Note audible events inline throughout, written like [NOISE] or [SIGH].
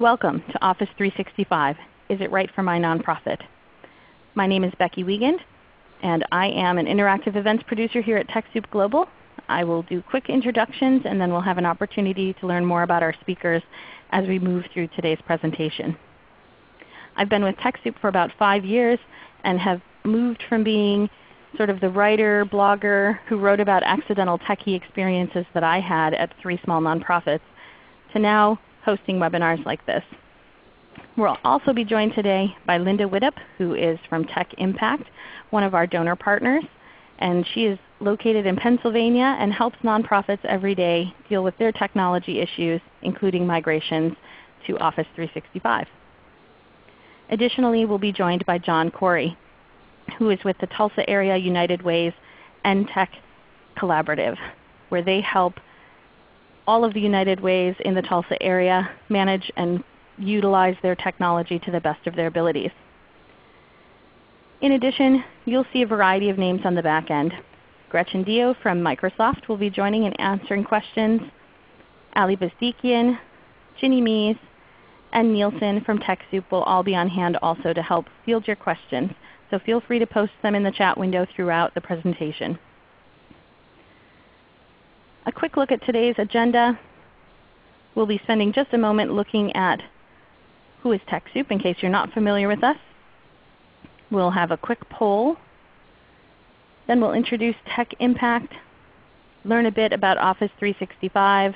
Welcome to Office 365. Is it right for my nonprofit? My name is Becky Wiegand, and I am an interactive events producer here at TechSoup Global. I will do quick introductions and then we'll have an opportunity to learn more about our speakers as we move through today's presentation. I've been with TechSoup for about 5 years and have moved from being sort of the writer, blogger who wrote about accidental techie experiences that I had at three small nonprofits to now hosting webinars like this. We'll also be joined today by Linda Widdop, who is from Tech Impact, one of our donor partners. And she is located in Pennsylvania and helps nonprofits every day deal with their technology issues, including migrations to Office 365. Additionally, we'll be joined by John Corey, who is with the Tulsa Area United Way's NTech Collaborative, where they help all of the United Ways in the Tulsa area manage and utilize their technology to the best of their abilities. In addition, you'll see a variety of names on the back end. Gretchen Dio from Microsoft will be joining and answering questions. Ali Bezdikian, Ginny Mees, and Nielsen from TechSoup will all be on hand also to help field your questions. So feel free to post them in the chat window throughout the presentation. A quick look at today's agenda. We'll be spending just a moment looking at who is TechSoup in case you're not familiar with us. We'll have a quick poll. Then we'll introduce Tech Impact, learn a bit about Office 365,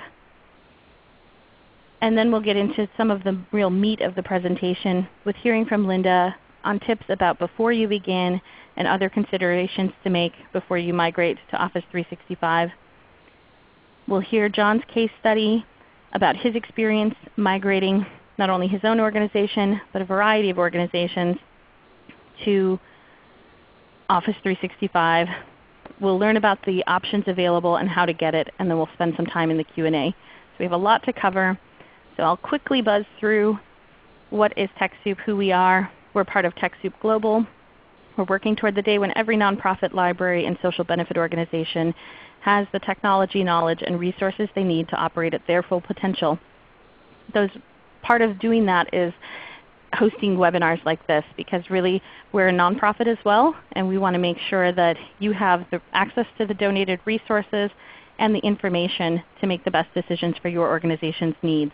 and then we'll get into some of the real meat of the presentation with hearing from Linda on tips about before you begin and other considerations to make before you migrate to Office 365. We'll hear John's case study about his experience migrating not only his own organization, but a variety of organizations to Office 365. We'll learn about the options available and how to get it, and then we'll spend some time in the Q&A. So we have a lot to cover. So I'll quickly buzz through what is TechSoup, who we are. We're part of TechSoup Global. We're working toward the day when every nonprofit library and social benefit organization has the technology, knowledge, and resources they need to operate at their full potential. Those, part of doing that is hosting webinars like this because really we're a nonprofit as well and we want to make sure that you have the access to the donated resources and the information to make the best decisions for your organization's needs.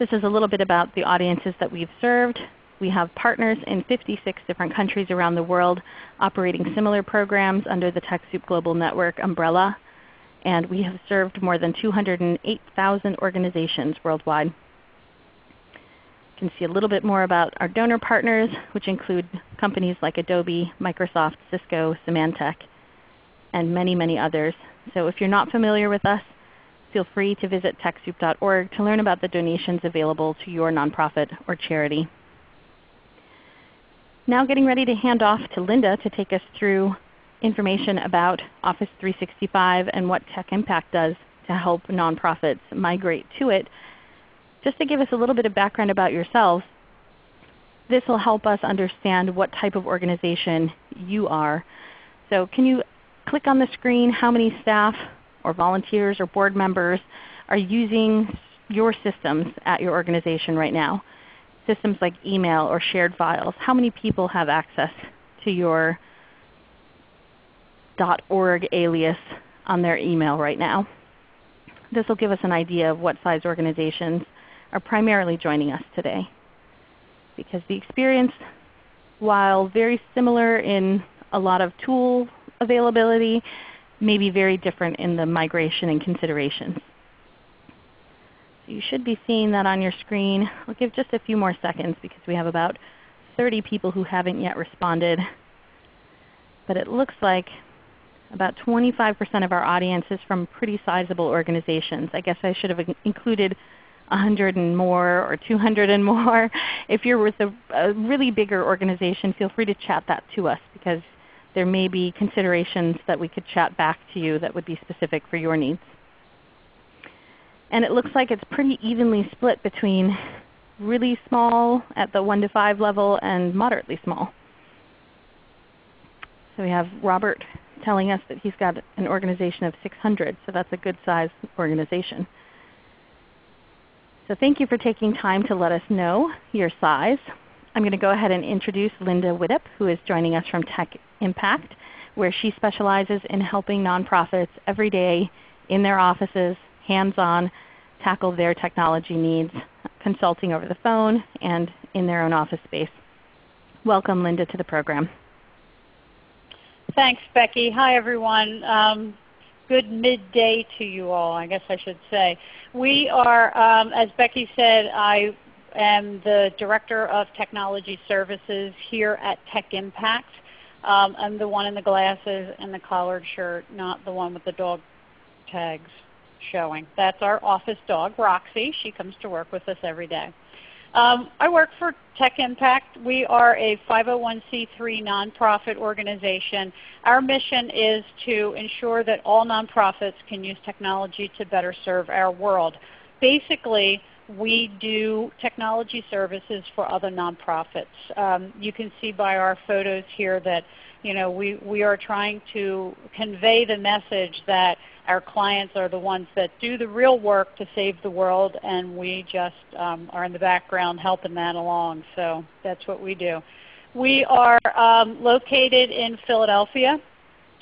This is a little bit about the audiences that we've served. We have partners in 56 different countries around the world operating similar programs under the TechSoup Global Network umbrella. And we have served more than 208,000 organizations worldwide. You can see a little bit more about our donor partners, which include companies like Adobe, Microsoft, Cisco, Symantec, and many, many others. So if you're not familiar with us, feel free to visit TechSoup.org to learn about the donations available to your nonprofit or charity. Now getting ready to hand off to Linda to take us through information about Office 365 and what Tech Impact does to help nonprofits migrate to it. Just to give us a little bit of background about yourselves, this will help us understand what type of organization you are. So can you click on the screen how many staff or volunteers or board members are using your systems at your organization right now? Systems like email or shared files, how many people have access to your .org alias on their email right now? This will give us an idea of what size organizations are primarily joining us today. Because the experience, while very similar in a lot of tool availability, may be very different in the migration and considerations. You should be seeing that on your screen. I'll give just a few more seconds because we have about 30 people who haven't yet responded. But it looks like about 25% of our audience is from pretty sizable organizations. I guess I should have included 100 and more or 200 and more. [LAUGHS] If you're with a, a really bigger organization, feel free to chat that to us because there may be considerations that we could chat back to you that would be specific for your needs. And it looks like it's pretty evenly split between really small at the 1 to 5 level and moderately small. So we have Robert telling us that he's got an organization of 600, so that's a good sized organization. So thank you for taking time to let us know your size. I'm going to go ahead and introduce Linda Widdop, who is joining us from Tech Impact, where she specializes in helping nonprofits every day in their offices, hands-on, tackle their technology needs, consulting over the phone and in their own office space. Welcome, Linda, to the program. Thanks, Becky. Hi, everyone. Um, good midday to you all, I guess I should say. We are, um, as Becky said, I am the Director of Technology Services here at Tech Impact. Um, I'm the one in the glasses and the collared shirt, not the one with the dog tags showing. That's our office dog, Roxy. She comes to work with us every day. Um, I work for Tech Impact. We are a 501c3 nonprofit organization. Our mission is to ensure that all nonprofits can use technology to better serve our world. Basically, we do technology services for other nonprofits. Um, you can see by our photos here that you know, we, we are trying to convey the message that our clients are the ones that do the real work to save the world and we just um, are in the background helping that along. So that's what we do. We are um, located in Philadelphia,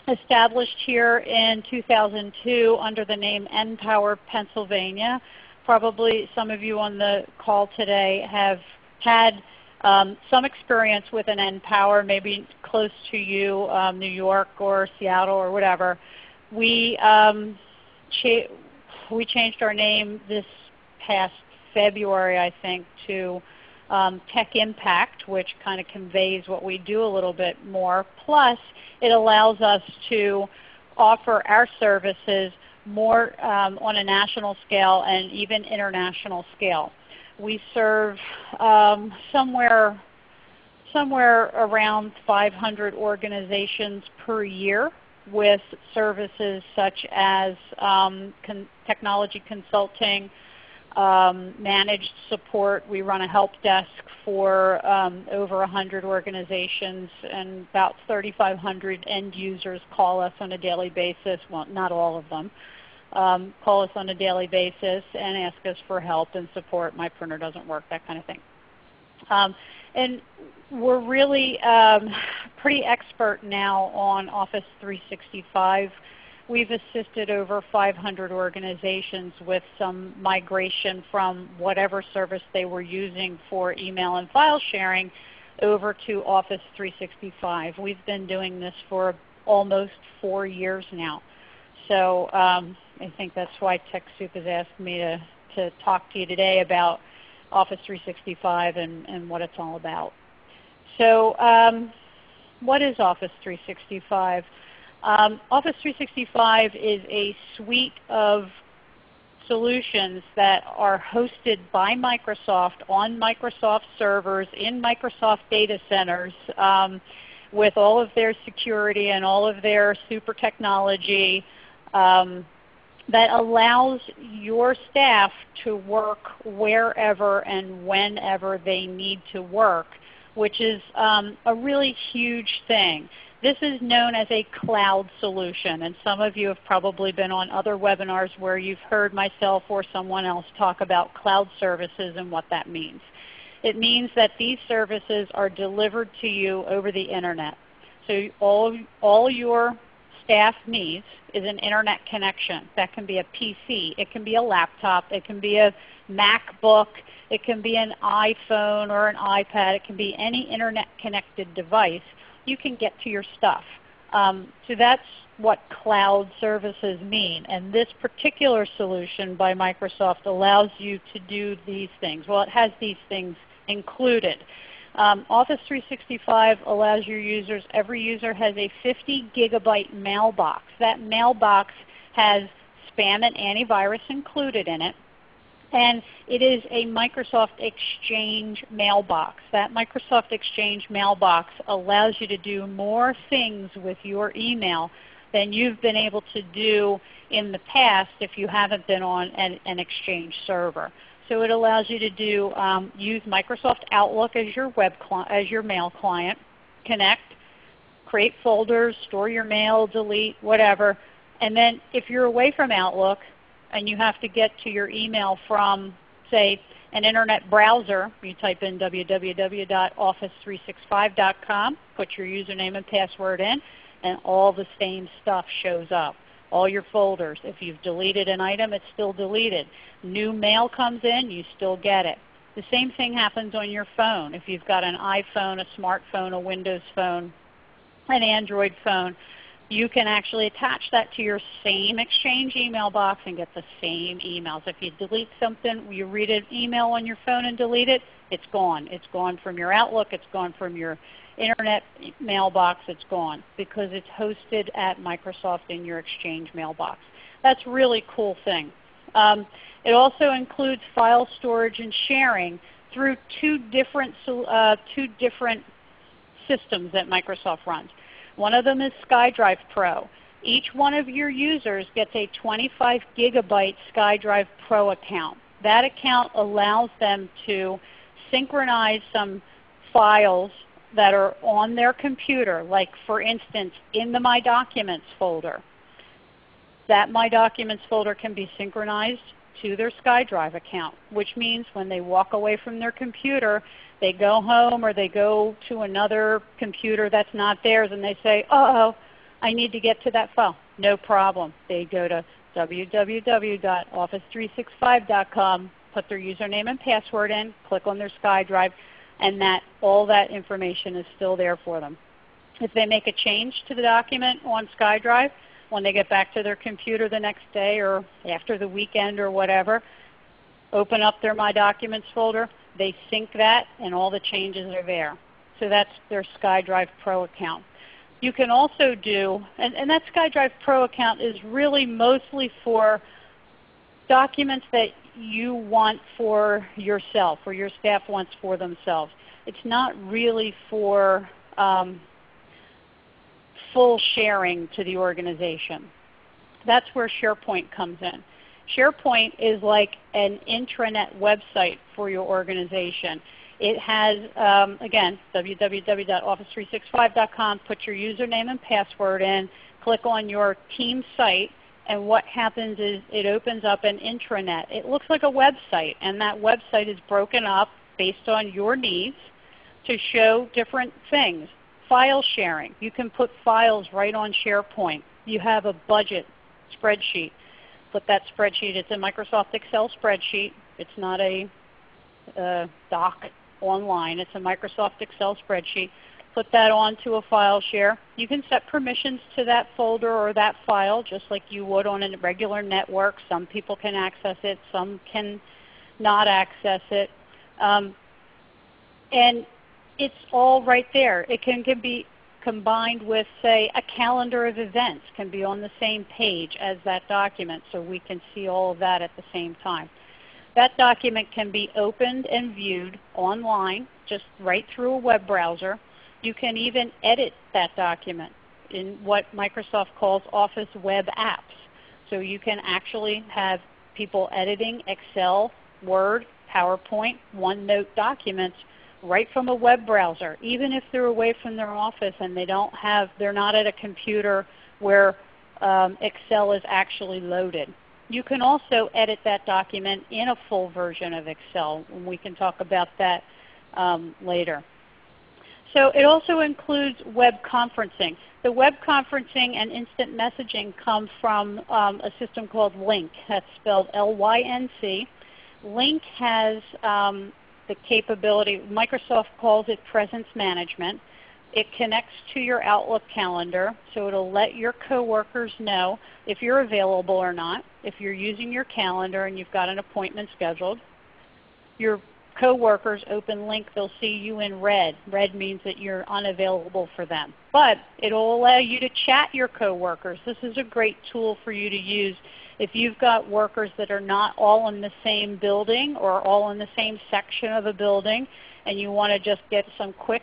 established here in 2002 under the name NPower Pennsylvania. Probably some of you on the call today have had um, some experience with an NPower, maybe close to you, um, New York or Seattle or whatever. We, um, cha we changed our name this past February, I think, to um, Tech Impact, which kind of conveys what we do a little bit more. Plus, it allows us to offer our services more um, on a national scale and even international scale. We serve um, somewhere, somewhere around 500 organizations per year with services such as um, con technology consulting, um, managed support. We run a help desk for um, over 100 organizations and about 3,500 end users call us on a daily basis. Well, not all of them um, call us on a daily basis and ask us for help and support. My printer doesn't work, that kind of thing. Um, and we're really um, pretty expert now on Office 365. We've assisted over 500 organizations with some migration from whatever service they were using for email and file sharing over to Office 365. We've been doing this for almost four years now. So um, I think that's why TechSoup has asked me to, to talk to you today about Office 365 and, and what it's all about. So um, what is Office 365? Um, Office 365 is a suite of solutions that are hosted by Microsoft on Microsoft servers in Microsoft data centers um, with all of their security and all of their super technology um, that allows your staff to work wherever and whenever they need to work, which is um, a really huge thing. This is known as a cloud solution, and some of you have probably been on other webinars where you've heard myself or someone else talk about cloud services and what that means. It means that these services are delivered to you over the Internet. So all, all your staff needs is an internet connection. That can be a PC, it can be a laptop, it can be a MacBook, it can be an iPhone or an iPad, it can be any internet connected device. You can get to your stuff. Um, so that's what cloud services mean. And this particular solution by Microsoft allows you to do these things. Well, it has these things included. Um, Office 365 allows your users, every user has a 50 gigabyte mailbox. That mailbox has spam and antivirus included in it. And it is a Microsoft Exchange mailbox. That Microsoft Exchange mailbox allows you to do more things with your email than you've been able to do in the past if you haven't been on an, an Exchange server. So it allows you to do um, use Microsoft Outlook as your web as your mail client, connect, create folders, store your mail, delete, whatever. And then if you're away from Outlook and you have to get to your email from say an internet browser, you type in www.office365.com, put your username and password in, and all the same stuff shows up. All your folders. If you've deleted an item, it's still deleted. New mail comes in, you still get it. The same thing happens on your phone. If you've got an iPhone, a smartphone, a Windows phone, an Android phone, you can actually attach that to your same Exchange email box and get the same emails. If you delete something, you read an email on your phone and delete it, it's gone. It's gone from your Outlook, it's gone from your internet mailbox, it's gone because it's hosted at Microsoft in your Exchange mailbox. That's a really cool thing. Um, it also includes file storage and sharing through two different, uh, two different systems that Microsoft runs. One of them is SkyDrive Pro. Each one of your users gets a 25 gigabyte SkyDrive Pro account. That account allows them to synchronize some files that are on their computer, like for instance in the My Documents folder. That My Documents folder can be synchronized to their SkyDrive account, which means when they walk away from their computer, they go home or they go to another computer that's not theirs and they say, uh-oh, I need to get to that file. No problem. They go to www.office365.com, put their username and password in, click on their SkyDrive, and that all that information is still there for them. If they make a change to the document on SkyDrive, when they get back to their computer the next day or after the weekend or whatever, open up their My Documents folder, they sync that and all the changes are there. So that's their SkyDrive Pro account. You can also do, and, and that SkyDrive Pro account is really mostly for documents that you want for yourself or your staff wants for themselves. It's not really for um, full sharing to the organization. That's where SharePoint comes in. SharePoint is like an intranet website for your organization. It has, um, again, www.office365.com. Put your username and password in. Click on your team site. And what happens is it opens up an intranet. It looks like a website. And that website is broken up based on your needs to show different things file sharing. You can put files right on SharePoint. You have a budget spreadsheet. Put that spreadsheet. It's a Microsoft Excel spreadsheet. It's not a, a doc online. It's a Microsoft Excel spreadsheet. Put that onto a file share. You can set permissions to that folder or that file just like you would on a regular network. Some people can access it. Some can not access it. Um, and it's all right there. It can, can be combined with, say, a calendar of events can be on the same page as that document so we can see all of that at the same time. That document can be opened and viewed online just right through a web browser. You can even edit that document in what Microsoft calls Office Web Apps. So you can actually have people editing Excel, Word, PowerPoint, OneNote documents right from a web browser, even if they're away from their office and they don't have, they're not at a computer where um, Excel is actually loaded. You can also edit that document in a full version of Excel, and we can talk about that um, later. So it also includes web conferencing. The web conferencing and instant messaging come from um, a system called Lync. That's spelled L-Y-N-C. Lync has um, the capability, Microsoft calls it presence management. It connects to your Outlook calendar, so it will let your coworkers know if you're available or not. If you're using your calendar and you've got an appointment scheduled, your coworkers open Lync, they'll see you in red. Red means that you're unavailable for them. But it will allow you to chat your coworkers. This is a great tool for you to use if you've got workers that are not all in the same building or all in the same section of a building and you want to just get some quick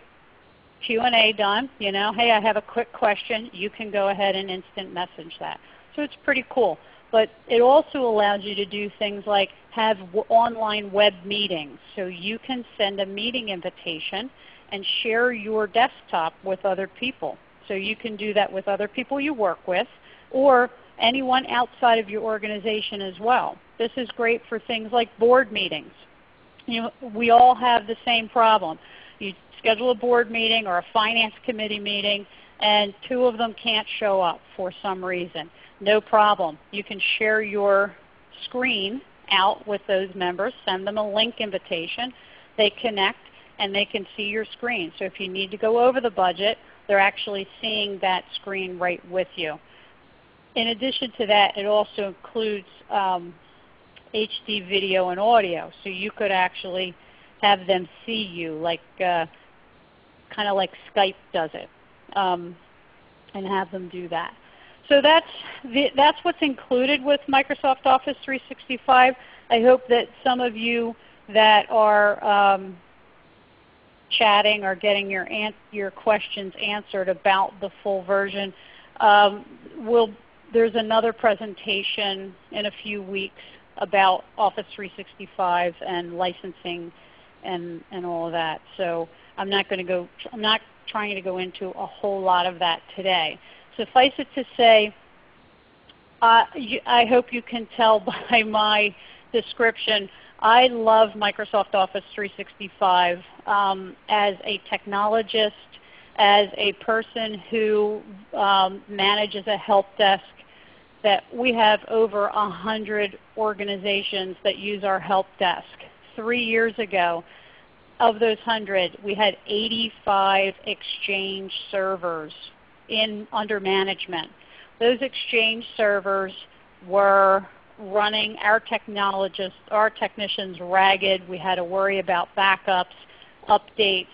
Q&A done, you know, hey, I have a quick question, you can go ahead and instant message that. So it's pretty cool. But it also allows you to do things like have online web meetings. So you can send a meeting invitation and share your desktop with other people. So you can do that with other people you work with or anyone outside of your organization as well. This is great for things like board meetings. You know, we all have the same problem. You schedule a board meeting or a finance committee meeting and two of them can't show up for some reason. No problem. You can share your screen out with those members, send them a Lync invitation. They connect and they can see your screen. So if you need to go over the budget, they're actually seeing that screen right with you. In addition to that, it also includes um, HD video and audio. So you could actually have them see you like uh, kind of like Skype does it um, and have them do that. So that's, the, that's what's included with Microsoft Office 365. I hope that some of you that are um, chatting or getting your, your questions answered about the full version um, will there's another presentation in a few weeks about Office 365 and licensing and, and all of that. So I'm not going to go, I'm not trying to go into a whole lot of that today. Suffice it to say, uh, I hope you can tell [LAUGHS] by my description, I love Microsoft Office 365 um, as a technologist, as a person who um, manages a help desk that we have over 100 organizations that use our help desk. Three years ago, of those 100, we had 85 Exchange servers in under management. Those Exchange servers were running our technologists, our technicians ragged. We had to worry about backups, updates,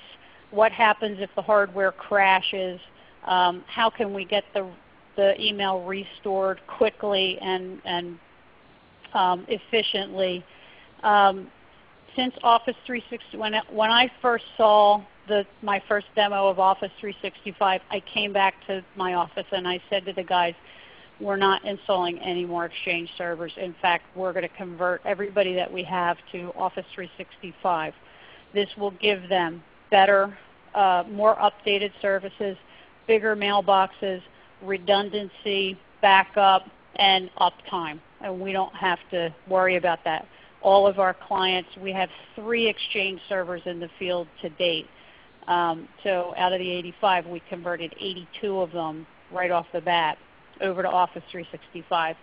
what happens if the hardware crashes, um, how can we get the, the email restored quickly and, and um, efficiently. Um, since Office 360, when, when I first saw the, my first demo of Office 365, I came back to my office and I said to the guys, we're not installing any more Exchange servers. In fact, we're going to convert everybody that we have to Office 365. This will give them better, uh, more updated services, bigger mailboxes, redundancy, backup, and uptime. And we don't have to worry about that all of our clients. We have three Exchange servers in the field to date. Um, so out of the 85, we converted 82 of them right off the bat over to Office 365.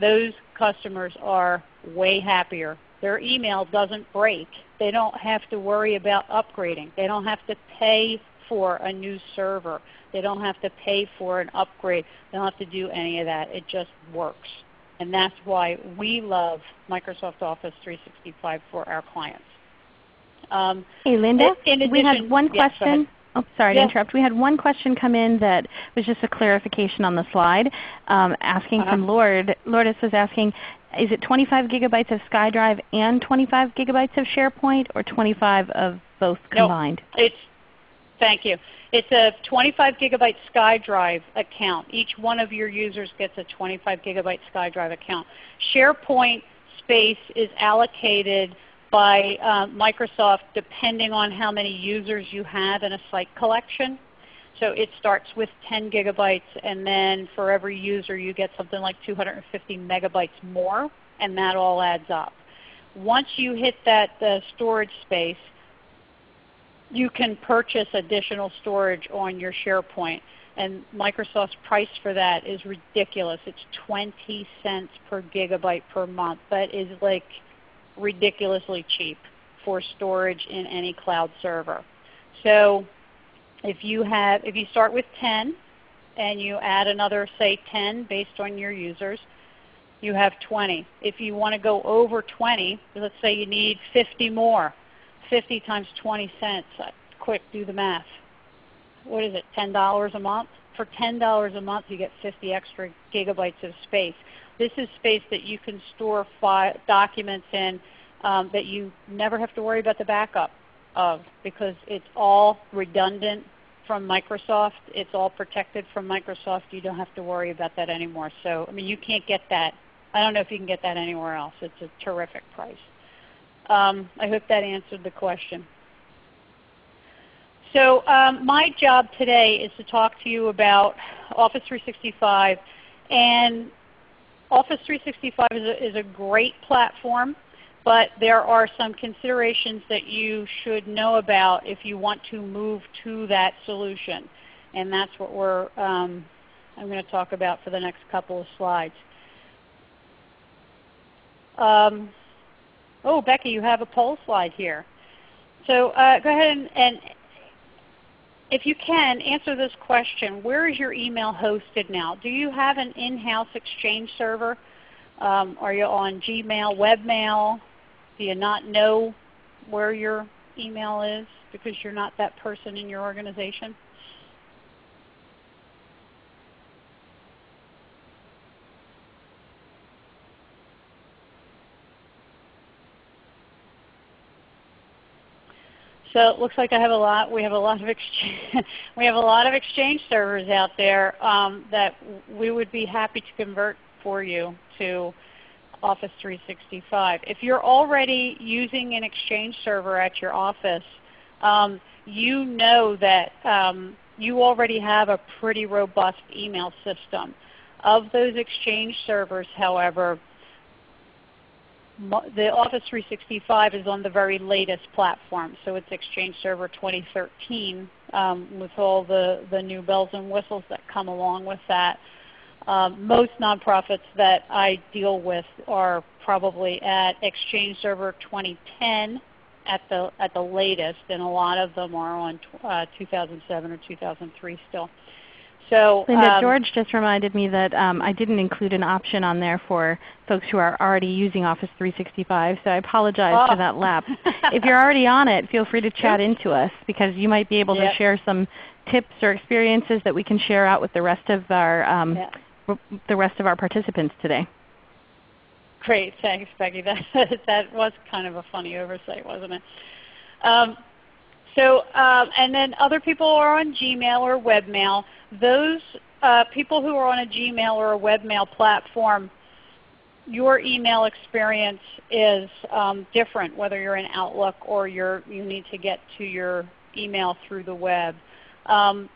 Those customers are way happier. Their email doesn't break. They don't have to worry about upgrading. They don't have to pay for a new server. They don't have to pay for an upgrade. They don't have to do any of that. It just works. And that's why we love Microsoft Office 365 for our clients. Um, hey Linda, in, in addition, we had one question. Yes, oh, sorry to interrupt. We had one question come in that was just a clarification on the slide, um, asking uh -huh. from Lord. Lourdes was asking, is it 25 gigabytes of SkyDrive and 25 gigabytes of SharePoint, or 25 of both combined? No, it's Thank you. It's a 25 gigabyte SkyDrive account. Each one of your users gets a 25 gigabyte SkyDrive account. SharePoint space is allocated by uh, Microsoft depending on how many users you have in a site collection. So it starts with 10 gigabytes and then for every user you get something like 250 megabytes more and that all adds up. Once you hit that uh, storage space, you can purchase additional storage on your SharePoint. And Microsoft's price for that is ridiculous. It's 20 cents per gigabyte per month. That is like ridiculously cheap for storage in any cloud server. So if you have, if you start with 10 and you add another say 10 based on your users, you have 20. If you want to go over 20, let's say you need 50 more, 50 times 20 cents. Uh, quick, do the math. What is it, $10 a month? For $10 a month you get 50 extra gigabytes of space. This is space that you can store documents in um, that you never have to worry about the backup of because it's all redundant from Microsoft. It's all protected from Microsoft. You don't have to worry about that anymore. So I mean, you can't get that. I don't know if you can get that anywhere else. It's a terrific price. Um, I hope that answered the question. So um, my job today is to talk to you about Office 365 and Office 365 is a, is a great platform, but there are some considerations that you should know about if you want to move to that solution. And that's what we're, um, I'm going to talk about for the next couple of slides. Um, oh, Becky, you have a poll slide here. So uh, go ahead and, and if you can, answer this question. Where is your email hosted now? Do you have an in-house Exchange server? Um, are you on Gmail, webmail? Do you not know where your email is because you're not that person in your organization? So it looks like I have a lot. We have a lot of exchange. [LAUGHS] we have a lot of exchange servers out there um, that we would be happy to convert for you to Office 365. If you're already using an exchange server at your office, um, you know that um, you already have a pretty robust email system. Of those exchange servers, however, the Office 365 is on the very latest platform. So it's Exchange Server 2013 um, with all the, the new bells and whistles that come along with that. Um, most nonprofits that I deal with are probably at Exchange Server 2010 at the, at the latest, and a lot of them are on uh, 2007 or 2003 still. So, Linda, um, George just reminded me that um, I didn't include an option on there for folks who are already using Office 365, so I apologize oh. for that lapse. if you're already on it, feel free to [LAUGHS] chat into us because you might be able yep. to share some tips or experiences that we can share out with the rest of our um, the rest of our participants today. Great, thanks, Becky. [LAUGHS] That that was kind of a funny oversight, wasn't it? Um, so, um, and then other people are on Gmail or webmail. Those uh, people who are on a Gmail or a webmail platform, your email experience is um, different whether you're in Outlook or you're, you need to get to your email through the web. Um,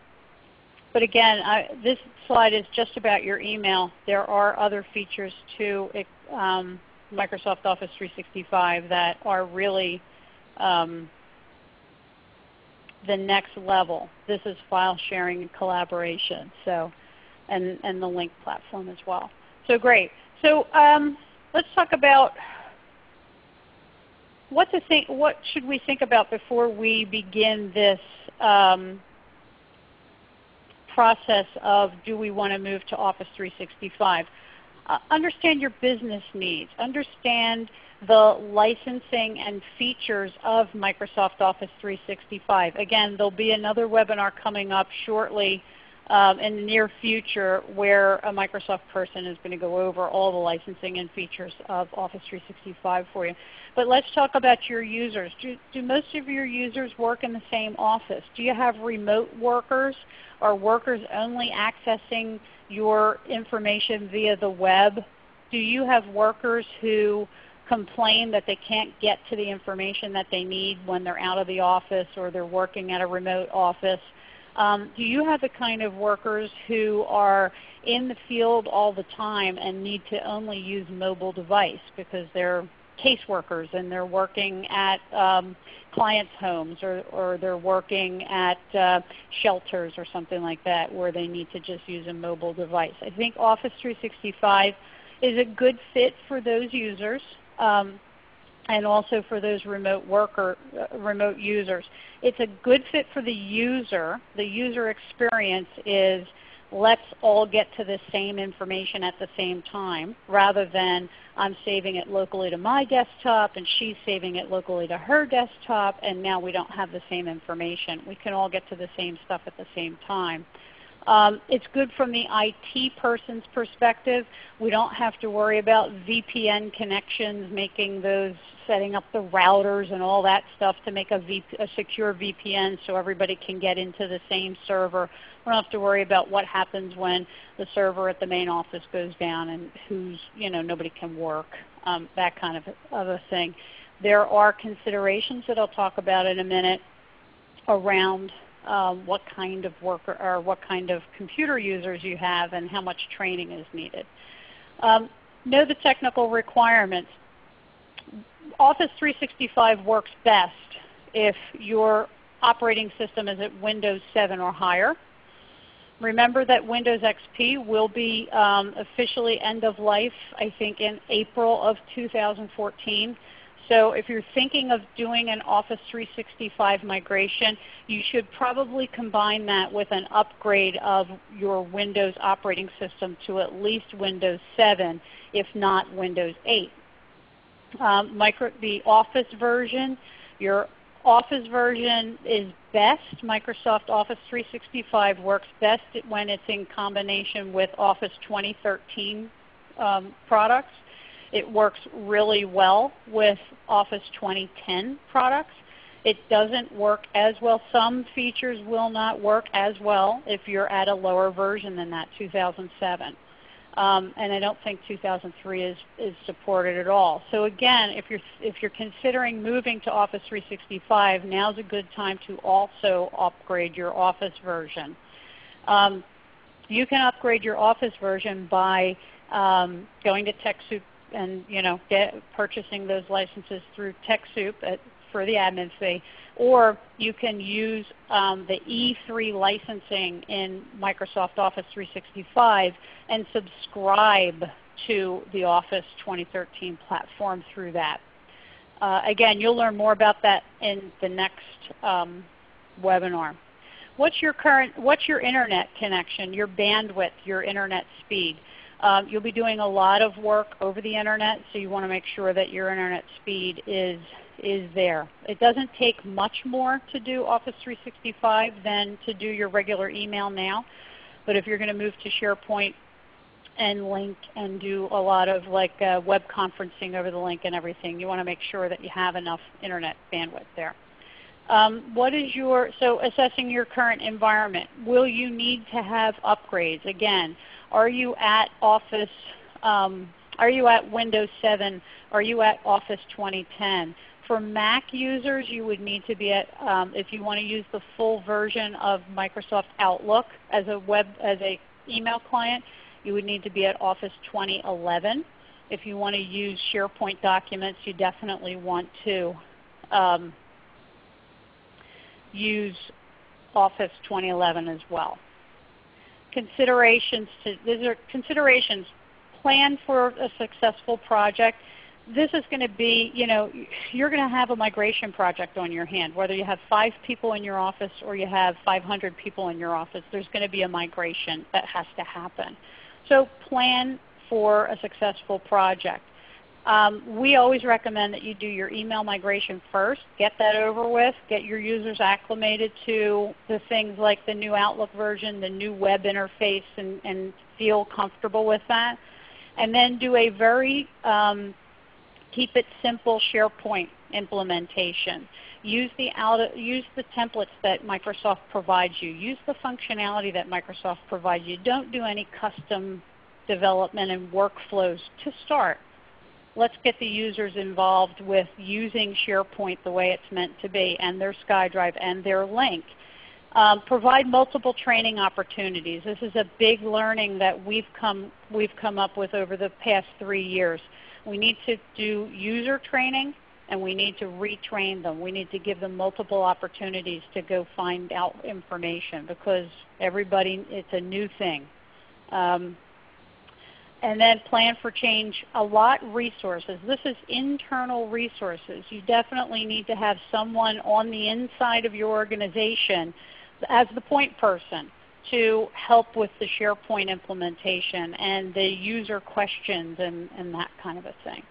but again, I, this slide is just about your email. There are other features to um, Microsoft Office 365 that are really um, the next level. This is file sharing and collaboration, so and, and the Lync platform as well. So great. So um, let's talk about what to think. What should we think about before we begin this um, process of do we want to move to Office 365? Uh, understand your business needs. Understand the licensing and features of Microsoft Office 365. Again, there will be another webinar coming up shortly um, in the near future where a Microsoft person is going to go over all the licensing and features of Office 365 for you. But let's talk about your users. Do, do most of your users work in the same office? Do you have remote workers? Are workers only accessing your information via the web? Do you have workers who complain that they can't get to the information that they need when they're out of the office or they're working at a remote office? Um, do you have the kind of workers who are in the field all the time and need to only use mobile device because they're caseworkers and they're working at um, clients' homes or, or they're working at uh, shelters or something like that where they need to just use a mobile device. I think Office 365 is a good fit for those users um, and also for those remote worker, uh, remote users. It's a good fit for the user. The user experience is let's all get to the same information at the same time rather than I'm saving it locally to my desktop and she's saving it locally to her desktop and now we don't have the same information. We can all get to the same stuff at the same time. Um, it's good from the IT person's perspective. We don't have to worry about VPN connections, making those, setting up the routers and all that stuff to make a, VP, a secure VPN so everybody can get into the same server. We don't have to worry about what happens when the server at the main office goes down and who's, you know, nobody can work, um, that kind of, of a thing. There are considerations that I'll talk about in a minute around um, what kind of worker or what kind of computer users you have and how much training is needed. Um, know the technical requirements. Office 365 works best if your operating system is at Windows 7 or higher. Remember that Windows XP will be um, officially end of life, I think, in April of 2014. So if you're thinking of doing an Office 365 migration, you should probably combine that with an upgrade of your Windows operating system to at least Windows 7, if not Windows 8. Um, micro, the Office version, your Office version is best. Microsoft Office 365 works best when it's in combination with Office 2013 um, products. It works really well with Office 2010 products. It doesn't work as well. Some features will not work as well if you're at a lower version than that 2007. Um, and I don't think 2003 is, is supported at all. So again, if you're, if you're considering moving to Office 365, now's a good time to also upgrade your Office version. Um, you can upgrade your Office version by um, going to TechSoup and you know, get, purchasing those licenses through TechSoup at, for the admin fee. Or you can use um, the E3 licensing in Microsoft Office 365 and subscribe to the Office 2013 platform through that. Uh, again, you'll learn more about that in the next um, webinar. What's your current, what's your internet connection, your bandwidth, your internet speed? Um, you'll be doing a lot of work over the internet, so you want to make sure that your internet speed is is there. It doesn't take much more to do Office 365 than to do your regular email now. But if you're going to move to SharePoint and Lync and do a lot of like uh, web conferencing over the Lync and everything, you want to make sure that you have enough internet bandwidth there. Um, what is your, so assessing your current environment, will you need to have upgrades? Again, are you at Office, um, are you at Windows 7? Are you at Office 2010? For Mac users, you would need to be at, um, if you want to use the full version of Microsoft Outlook as a web, as a email client, you would need to be at Office 2011. If you want to use SharePoint documents, you definitely want to um, use Office 2011 as well. Considerations to, these are considerations. Plan for a successful project this is going to be, you know, you're going to have a migration project on your hand. Whether you have five people in your office or you have 500 people in your office, there's going to be a migration that has to happen. So plan for a successful project. Um, we always recommend that you do your email migration first. Get that over with. Get your users acclimated to the things like the new Outlook version, the new web interface, and, and feel comfortable with that. And then do a very um, Keep it simple SharePoint implementation. Use the, use the templates that Microsoft provides you. Use the functionality that Microsoft provides you. Don't do any custom development and workflows to start. Let's get the users involved with using SharePoint the way it's meant to be and their SkyDrive and their Lync. Um, provide multiple training opportunities. This is a big learning that we've come, we've come up with over the past three years. We need to do user training and we need to retrain them. We need to give them multiple opportunities to go find out information because everybody, it's a new thing. Um, and then plan for change, a lot resources. This is internal resources. You definitely need to have someone on the inside of your organization as the point person to help with the SharePoint implementation and the user questions and, and that kind of a thing.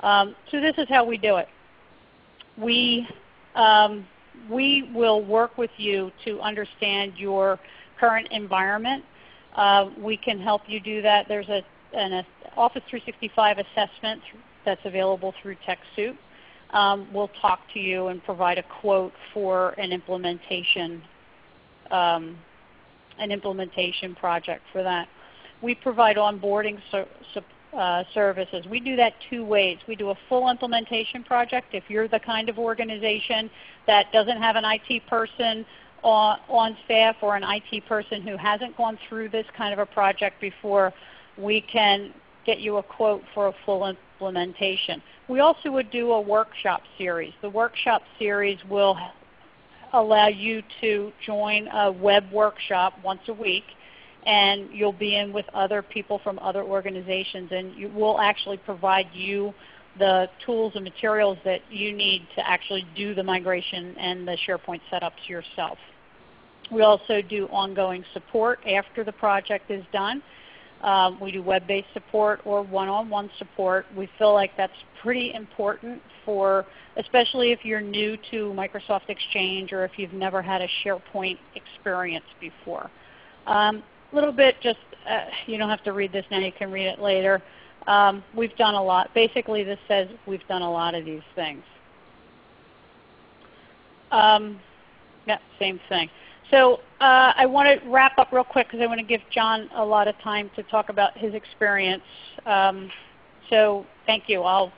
Um, so this is how we do it. We, um, we will work with you to understand your current environment. Uh, we can help you do that. There's a, an Office 365 assessment that's available through TechSoup. Um, we'll talk to you and provide a quote for an implementation um, an implementation project for that. We provide onboarding so, uh, services. We do that two ways. We do a full implementation project. If you're the kind of organization that doesn't have an IT person on, on staff or an IT person who hasn't gone through this kind of a project before, we can get you a quote for a full implementation. We also would do a workshop series. The workshop series will allow you to join a web workshop once a week and you'll be in with other people from other organizations and you, we'll actually provide you the tools and materials that you need to actually do the migration and the SharePoint setups yourself. We also do ongoing support after the project is done. Um, we do web-based support or one-on-one -on -one support. We feel like that's pretty important for, especially if you're new to Microsoft Exchange or if you've never had a SharePoint experience before. A um, little bit just, uh, you don't have to read this now, you can read it later. Um, we've done a lot. Basically this says we've done a lot of these things. Um, yeah, same thing. So uh, I want to wrap up real quick because I want to give John a lot of time to talk about his experience. Um, so thank you. I'll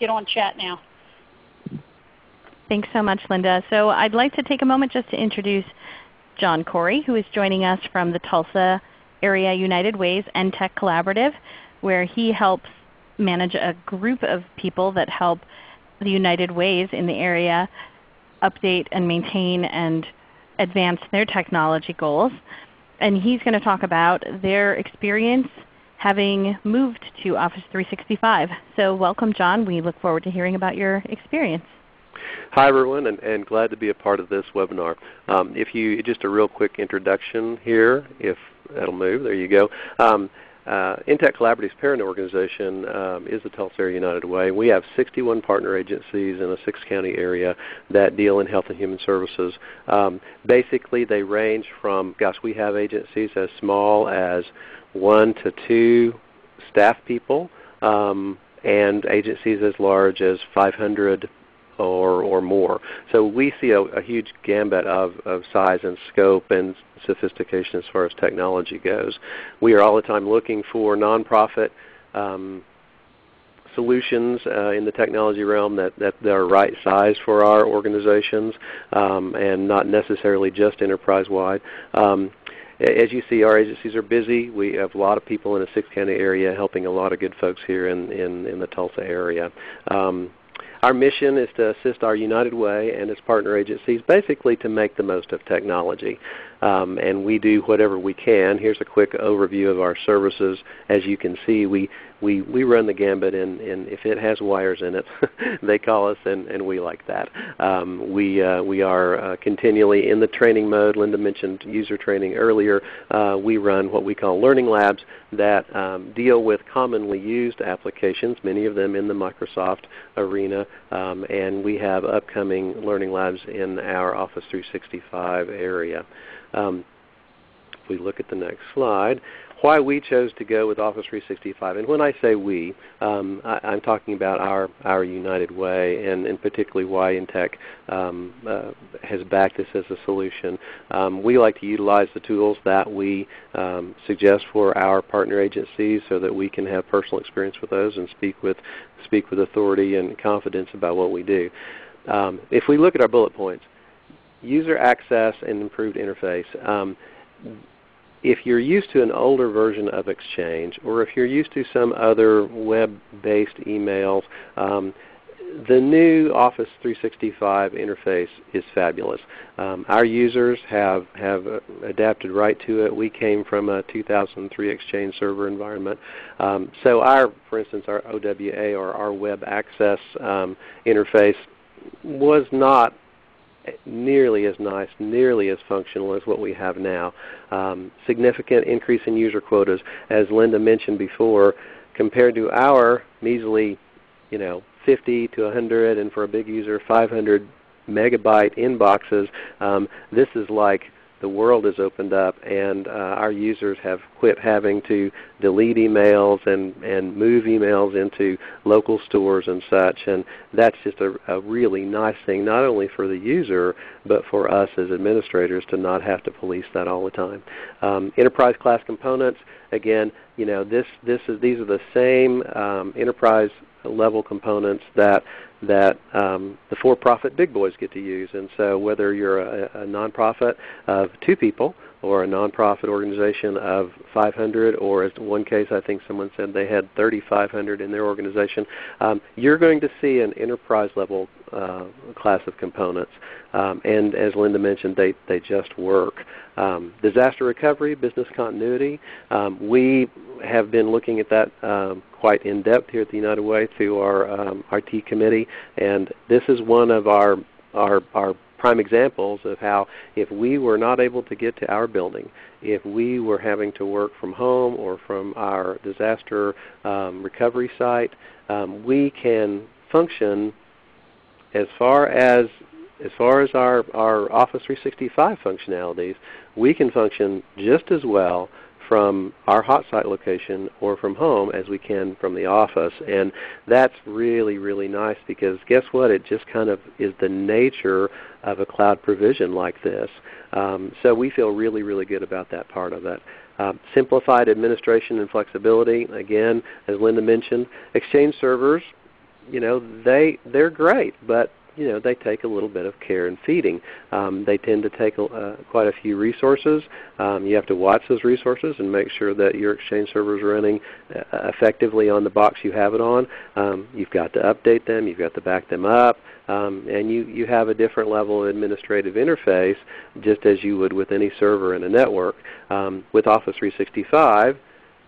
get on chat now. Thanks so much, Linda. So I'd like to take a moment just to introduce John Corey, who is joining us from the Tulsa Area United Ways NTech Collaborative, where he helps manage a group of people that help the United Ways in the area update and maintain and advance their technology goals. And he's going to talk about their experience having moved to Office 365. So welcome John. We look forward to hearing about your experience. Hi everyone, and, and, glad to be a part of this webinar. Um, if you just a real quick introduction here, if that'll move, there you go. Um, uh, NTech Collaborative's parent organization um, is the Tulsa United Way. We have 61 partner agencies in a six-county area that deal in health and human services. Um, basically, they range from, gosh, we have agencies as small as one to two staff people um, and agencies as large as 500 or, or more. So we see a, a huge gambit of, of size and scope and sophistication as far as technology goes. We are all the time looking for nonprofit um, solutions uh, in the technology realm that, that, that, are right size for our organizations um, and not necessarily just enterprise-wide. Um, as you see, our agencies are busy. We have a lot of people in a six-county area helping a lot of good folks here in, in, in the Tulsa area. Um, our mission is to assist our United Way and its partner agencies basically to make the most of technology. Um, and we do whatever we can. Here's a quick overview of our services. As you can see, we, we, we run the gambit, and, and if it has wires in it, [LAUGHS] they call us, and, and we like that. Um, we, uh, we are uh, continually in the training mode. Linda mentioned user training earlier. Uh, we run what we call learning labs that um, deal with commonly used applications, many of them in the Microsoft arena, um, and we have upcoming learning labs in our Office 365 area. Um, we look at the next slide, why we chose to go with Office 365. And when I say we, um, I, am talking about our, our United Way and, and particularly why NTech um, uh, has backed this as a solution. Um, we like to utilize the tools that we um, suggest for our partner agencies so that we can have personal experience with those and speak with, speak with authority and confidence about what we do. Um, if we look at our bullet points, user access and improved interface. If you're used to an older version of Exchange, or if you're used to some other web-based emails, um, the new Office 365 interface is fabulous. Um, our users have, have adapted right to it. We came from a 2003 Exchange server environment. Um, so our, for instance, our OWA or our web access um, interface was not nearly as nice, nearly as functional as what we have now. Um, significant increase in user quotas, as Linda mentioned before, compared to our measly, you know, 50 to 100, and for a big user, 500 megabyte inboxes. Um, this is like the world has opened up and uh, our users have quit having to delete emails and, and move emails into local stores and such. And that's just a, a really nice thing, not only for the user, but for us as administrators to not have to police that all the time. Um, enterprise class components, again, you know, this, this is, these are the same um, enterprise level components that that um, the for-profit big boys get to use. And so whether you're a, a nonprofit of two people or a nonprofit organization of 500, or as one case I think someone said they had 3,500 in their organization, um, you're going to see an enterprise level uh, class of components. Um, and as Linda mentioned, they, they just work. Um, disaster recovery, business continuity, um, we have been looking at that um, quite in depth here at the United Way through our um, RT committee, and this is one of our, our, our prime examples of how if we were not able to get to our building, if we were having to work from home or from our disaster um, recovery site, um, we can function as far as as far as our, our Office 365 functionalities, we can function just as well from our hot site location or from home as we can from the office. And that's really, really nice because guess what? It just kind of is the nature of a cloud provision like this. Um, so we feel really, really good about that part of it. Uh, simplified administration and flexibility. Again, as Linda mentioned, Exchange servers, you know, they they're great, but you know, they take a little bit of care and feeding. Um, they tend to take uh, quite a few resources. Um, you have to watch those resources and make sure that your Exchange server is running uh, effectively on the box you have it on. Um, you've got to update them. You've got to back them up. Um, and you, you have a different level of administrative interface just as you would with any server in a network. Um, with Office 365,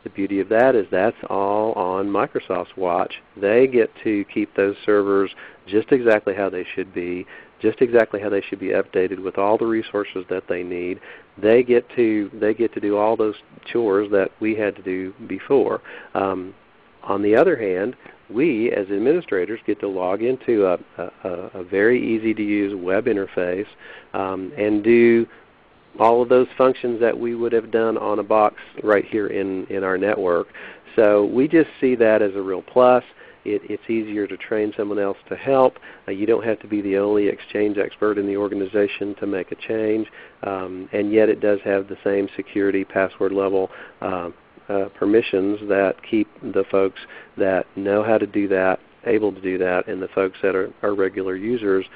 the beauty of that is that's all on Microsoft's watch. They get to keep those servers just exactly how they should be, just exactly how they should be updated with all the resources that they need. They get to they get to do all those chores that we had to do before. Um, on the other hand, we as administrators get to log into a, a, a very easy to use web interface um, and do all of those functions that we would have done on a box right here in, in our network. So we just see that as a real plus. It, it's easier to train someone else to help. Uh, you don't have to be the only Exchange expert in the organization to make a change, um, and yet it does have the same security password level uh, uh, permissions that keep the folks that know how to do that able to do that, and the folks that are, are regular users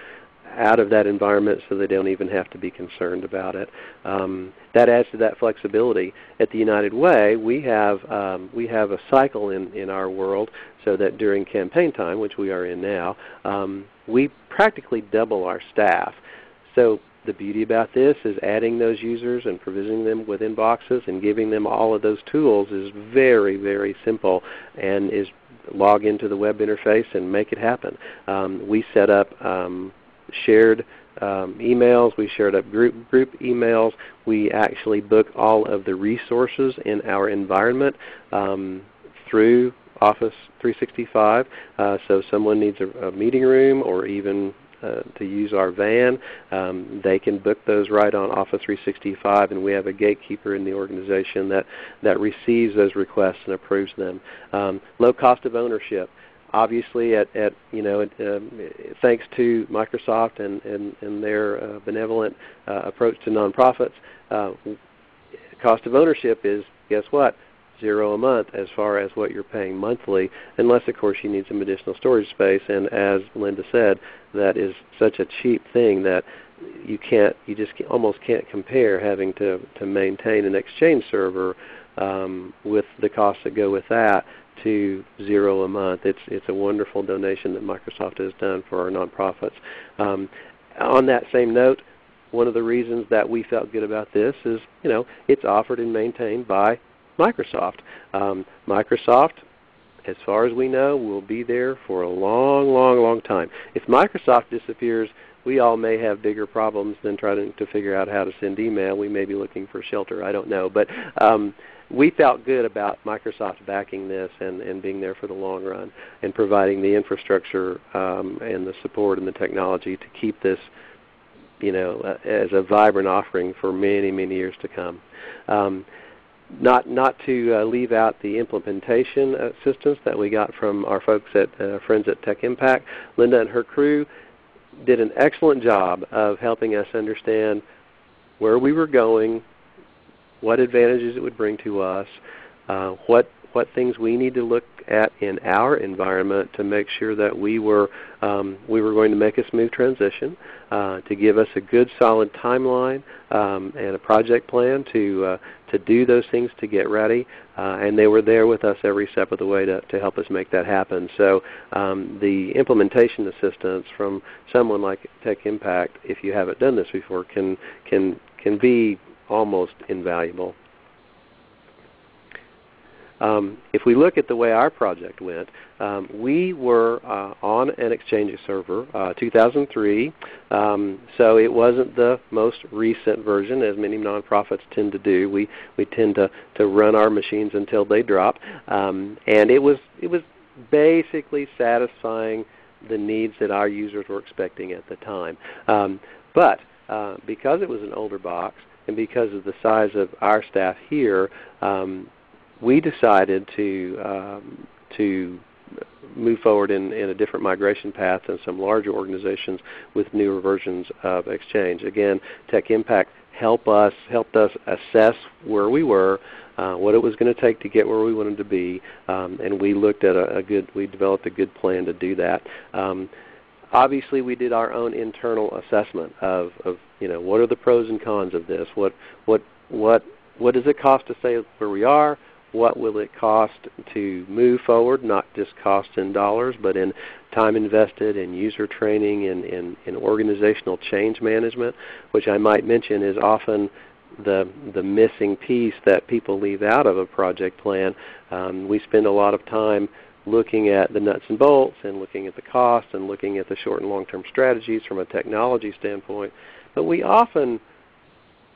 out of that environment so they don't even have to be concerned about it. Um, that adds to that flexibility. At the United Way, we have, um, we have a cycle in, in our world so that during campaign time, which we are in now, um, we practically double our staff. So the beauty about this is adding those users and provisioning them within boxes and giving them all of those tools is very, very simple and is log into the web interface and make it happen. Um, we set up um, shared um, emails. We shared up group, group emails. We actually book all of the resources in our environment um, through Office 365. Uh, so someone needs a, a, meeting room or even uh, to use our van, um, they can book those right on Office 365, and we have a gatekeeper in the organization that, that receives those requests and approves them. Um, low cost of ownership obviously, at, at you know, um, thanks to Microsoft and, and, and their uh, benevolent uh, approach to nonprofits, uh, cost of ownership is guess what? Zero a month as far as what you're paying monthly, unless of course you need some additional storage space. And as Linda said, that is such a cheap thing that you can't, you just almost can't compare having to to maintain an Exchange server um, with the costs that go with that to zero a month. It's, it's a wonderful donation that Microsoft has done for our nonprofits. Um, on that same note, one of the reasons that we felt good about this is, you know, it's offered and maintained by Microsoft. Um, Microsoft, as far as we know, will be there for a long, long, long time. If Microsoft disappears, we all may have bigger problems than trying to figure out how to send email. We may be looking for shelter. I don't know. But um, we felt good about Microsoft backing this and, and being there for the long run and providing the infrastructure um, and the support and the technology to keep this you know, as a vibrant offering for many, many years to come. Um, not not to uh, leave out the implementation assistance that we got from our folks at uh, friends at Tech Impact. Linda and her crew did an excellent job of helping us understand where we were going, what advantages it would bring to us, uh, what what things we need to look at in our environment to make sure that we were um, we were going to make a smooth transition, uh, to give us a good solid timeline um, and a project plan to uh, to do those things to get ready. Uh, and they were there with us every step of the way to, to help us make that happen. So um, the implementation assistance from someone like Tech Impact, if you haven't done this before, can can can be almost invaluable. Um, if we look at the way our project went, um, we were uh, on an Exchange server, uh, 2003, um, so it wasn't the most recent version, as many nonprofits tend to do. We we tend to to run our machines until they drop, um, and it was it was basically satisfying the needs that our users were expecting at the time. Um, but uh, because it was an older box, and because of the size of our staff here, um, we decided to um, to move forward in, in a different migration path than some larger organizations with newer versions of Exchange. Again, Tech Impact help us helped us assess where we were, uh, what it was going to take to get where we wanted to be, um, and we looked at a, a, good we developed a good plan to do that. Um, obviously, we did our own internal assessment of, of you know what are the pros and cons of this. What what what what does it cost to stay where we are? What will it cost to move forward, not just cost in dollars, but in time invested in user training and in, in, in, organizational change management, which I might mention is often the, the missing piece that people leave out of a project plan. Um, we spend a lot of time looking at the nuts and bolts and looking at the cost and looking at the short and long-term strategies from a technology standpoint. But we often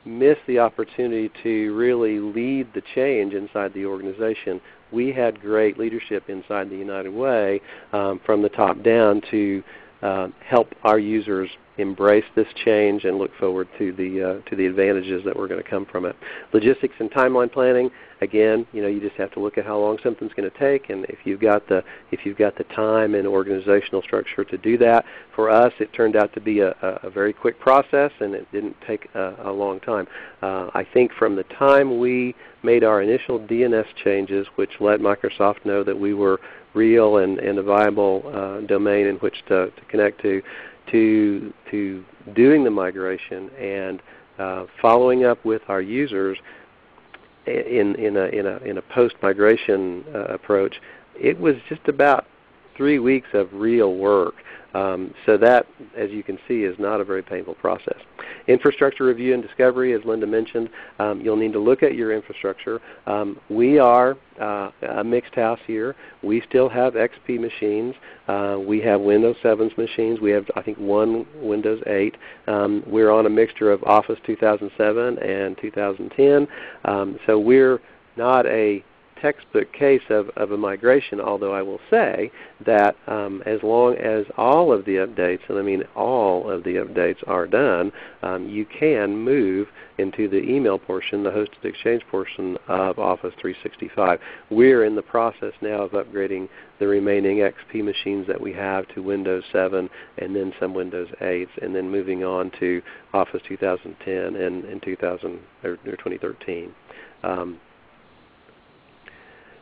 miss the opportunity to really lead the change inside the organization. We had great leadership inside the United Way um, from the top down to uh, help our users embrace this change and look forward to the uh, to the advantages that were going to come from it. Logistics and timeline planning. Again, you know, you just have to look at how long something's going to take, and if you've got the if you've got the time and organizational structure to do that. For us, it turned out to be a, a very quick process, and it didn't take a, a long time. Uh, I think from the time we made our initial DNS changes, which let Microsoft know that we were real and, and a viable uh, domain in which to, to connect to, to, to doing the migration and uh, following up with our users in, in a, in a, in a post-migration uh, approach, it was just about three weeks of real work. Um, so that, as you can see, is not a very painful process. Infrastructure review and discovery, as Linda mentioned, um, you'll need to look at your infrastructure. Um, we are uh, a mixed house here. We still have XP machines. Uh, we have Windows 7's machines. We have, I think, one Windows 8. Um, we're on a mixture of Office 2007 and 2010. Um, so we're not a textbook case of, of a migration, although I will say that um, as long as all of the updates, and I mean all of the updates are done, um, you can move into the email portion, the hosted exchange portion of Office 365. We're in the process now of upgrading the remaining XP machines that we have to Windows 7 and then some Windows 8s and then moving on to Office 2010 and, and 2000, or, or 2013. Um,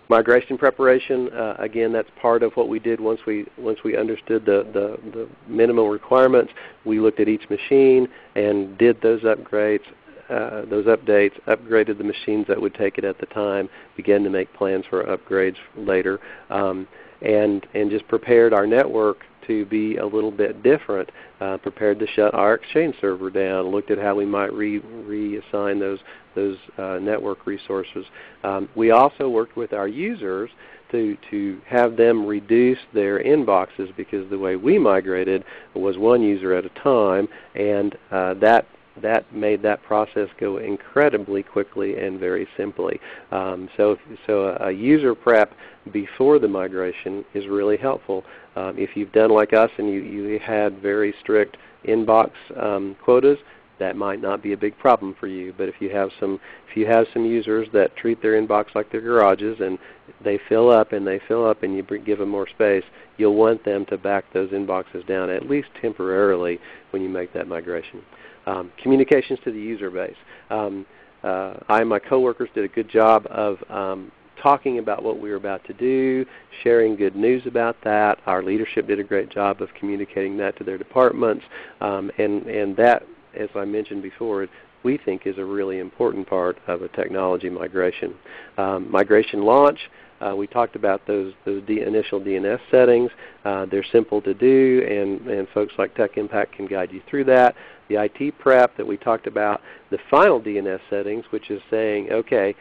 Migration preparation, uh, again, that's part of what we did once we once we understood the, the, the minimum requirements. We looked at each machine and did those upgrades, uh, those updates, upgraded the machines that would take it at the time, began to make plans for upgrades later, um, and and just prepared our network to be a little bit different. Uh, prepared to shut our Exchange server down. Looked at how we might re reassign those those uh, network resources. Um, we also worked with our users to, to have them reduce their inboxes because the way we migrated was one user at a time, and uh, that that made that process go incredibly quickly and very simply. Um, so, so a, a, user prep before the migration is really helpful. Um, if you've done like us and you, you had very strict inbox um, quotas, that might not be a big problem for you. But if you have some if you have some users that treat their inbox like their garages and they fill up and they fill up and you give them more space, you'll want them to back those inboxes down at least temporarily when you make that migration. Um, communications to the user base. Um, uh, I and my coworkers did a good job of um, talking about what we were about to do, sharing good news about that. Our leadership did a great job of communicating that to their departments. Um, and, and that, as I mentioned before, we think is a really important part of a technology migration. Um, migration launch, uh, we talked about those, those initial DNS settings. Uh, they're simple to do, and, and folks like Tech Impact can guide you through that. The IT prep that we talked about, the final DNS settings, which is saying, okay,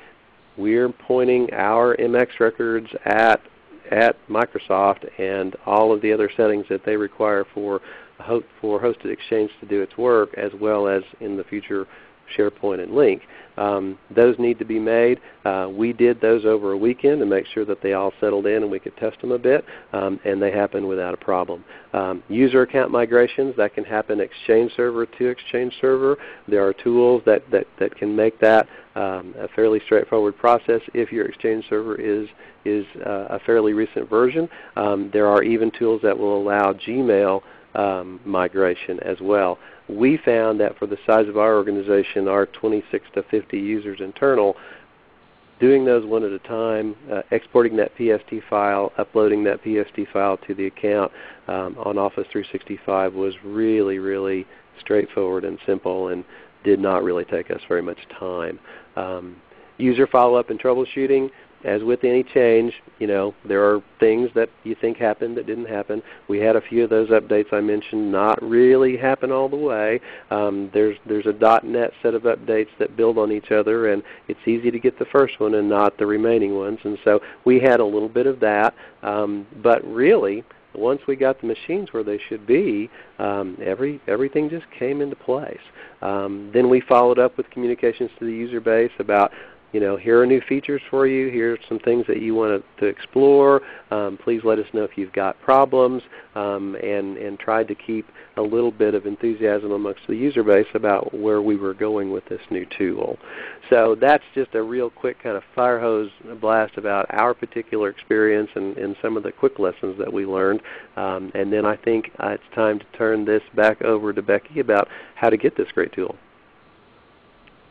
we're pointing our MX records at at Microsoft and all of the other settings that they require for for hosted exchange to do its work, as well as in the future SharePoint and Lync. Um, those need to be made. Uh, we did those over a weekend to make sure that they all settled in and we could test them a bit, um, and they happened without a problem. Um, user account migrations, that can happen Exchange Server to Exchange Server. There are tools that, that, that can make that um, a fairly straightforward process if your Exchange Server is, is uh, a fairly recent version. Um, there are even tools that will allow Gmail um, migration as well we found that for the size of our organization, our 26 to 50 users internal, doing those one at a time, uh, exporting that PST file, uploading that PST file to the account um, on Office 365 was really, really straightforward and simple and did not really take us very much time. Um, user follow-up and troubleshooting, as with any change, you know, there are things that you think happened that didn't happen. We had a few of those updates I mentioned not really happen all the way. Um, there's there's a .NET set of updates that build on each other, and it's easy to get the first one and not the remaining ones. And so we had a little bit of that, um, but really once we got the machines where they should be, um, every, everything just came into place. Um, then we followed up with communications to the user base about you know, here are new features for you. Here are some things that you want to, explore. Um, please let us know if you've got problems, um, and and tried to keep a little bit of enthusiasm amongst the user base about where we were going with this new tool. So that's just a real quick kind of fire hose blast about our particular experience and, and some of the quick lessons that we learned. Um, and then I think uh, it's time to turn this back over to Becky about how to get this great tool.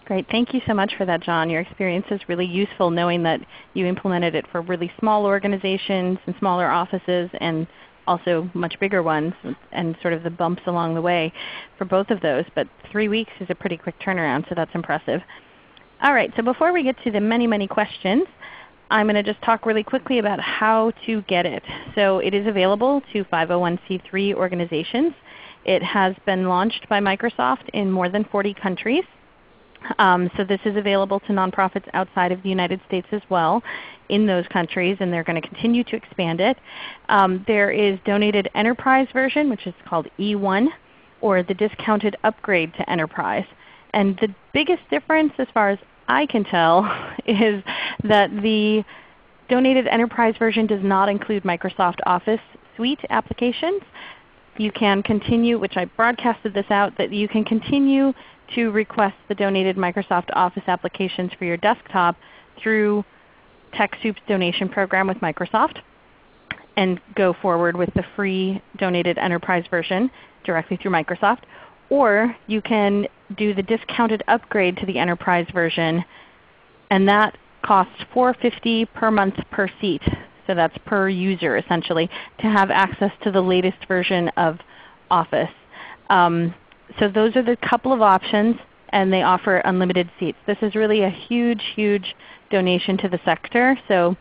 Great. Thank you so much for that, John. Your experience is really useful knowing that you implemented it for really small organizations and smaller offices and also much bigger ones and sort of the bumps along the way for both of those. But 3 weeks is a pretty quick turnaround, so that's impressive. All right, so before we get to the many, many questions, I'm going to just talk really quickly about how to get it. So it is available to 501c3 organizations. It has been launched by Microsoft in more than 40 countries. Um, so this is available to nonprofits outside of the United States as well in those countries, and they're going to continue to expand it. Um, there is donated enterprise version, which is called E1, or the discounted upgrade to enterprise. And the biggest difference as far as I can tell [LAUGHS] is that the donated enterprise version does not include Microsoft Office Suite applications. You can continue, which I broadcasted this out, that you can continue to request the donated Microsoft Office applications for your desktop through TechSoup's donation program with Microsoft and go forward with the free donated enterprise version directly through Microsoft. Or you can do the discounted upgrade to the enterprise version and that costs 450 per month per seat. So that's per user essentially to have access to the latest version of Office. Um, so those are the couple of options and they offer unlimited seats. This is really a huge, huge donation to the sector. So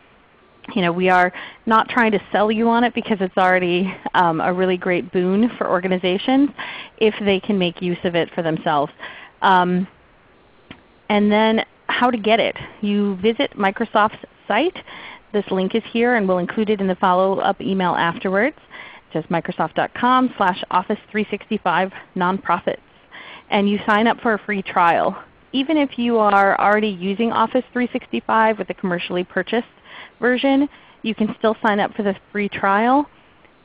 you know, we are not trying to sell you on it because it's already um, a really great boon for organizations if they can make use of it for themselves. Um, and then how to get it. You visit Microsoft's site. This link is here and we'll include it in the follow-up email afterwards just microsoft.com slash office 365 nonprofits. And you sign up for a free trial. Even if you are already using Office 365 with a commercially purchased version, you can still sign up for the free trial.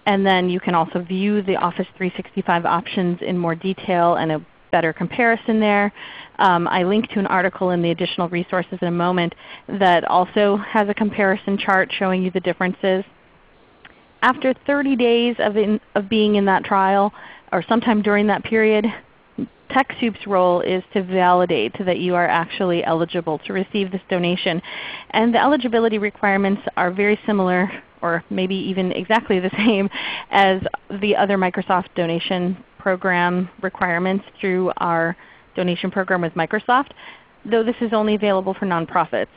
And then you can also view the Office 365 options in more detail and a better comparison there. Um, I link to an article in the additional resources in a moment that also has a comparison chart showing you the differences after 30 days of, in, of being in that trial, or sometime during that period, TechSoup's role is to validate that you are actually eligible to receive this donation. And the eligibility requirements are very similar or maybe even exactly the [LAUGHS] same as the other Microsoft donation program requirements through our donation program with Microsoft, though this is only available for nonprofits.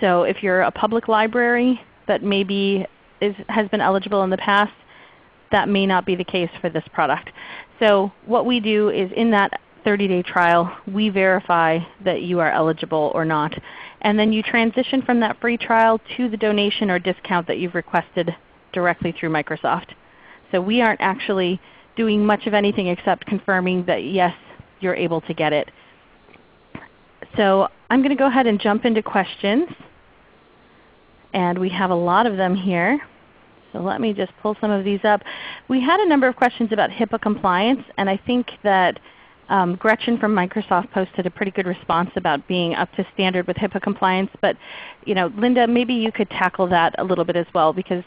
So if you're a public library that maybe is, has been eligible in the past, that may not be the case for this product. So what we do is in that 30-day trial, we verify that you are eligible or not. And then you transition from that free trial to the donation or discount that you've requested directly through Microsoft. So we aren't actually doing much of anything except confirming that yes, you're able to get it. So I'm going to go ahead and jump into questions. And we have a lot of them here. So let me just pull some of these up. We had a number of questions about HIPAA compliance, and I think that um, Gretchen from Microsoft posted a pretty good response about being up to standard with HIPAA compliance. But you know, Linda, maybe you could tackle that a little bit as well because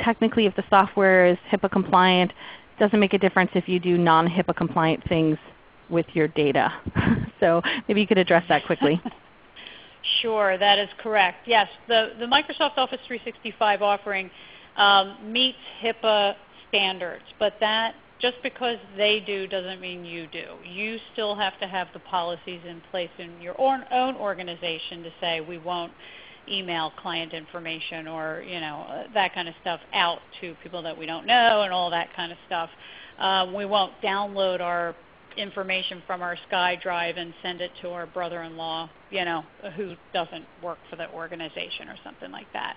technically if the software is HIPAA compliant, it doesn't make a difference if you do non-HIPAA compliant things with your data. [LAUGHS] so maybe you could address that quickly. [LAUGHS] Sure, that is correct. Yes, the, the Microsoft Office 365 offering um, meets HIPAA standards, but that just because they do doesn't mean you do. You still have to have the policies in place in your own, organization to say we won't email client information or you know uh, that kind of stuff out to people that we don't know and all that kind of stuff. Um, we won't download our information from our SkyDrive and send it to our brother-in-law, you know, who doesn't work for the organization or something like that.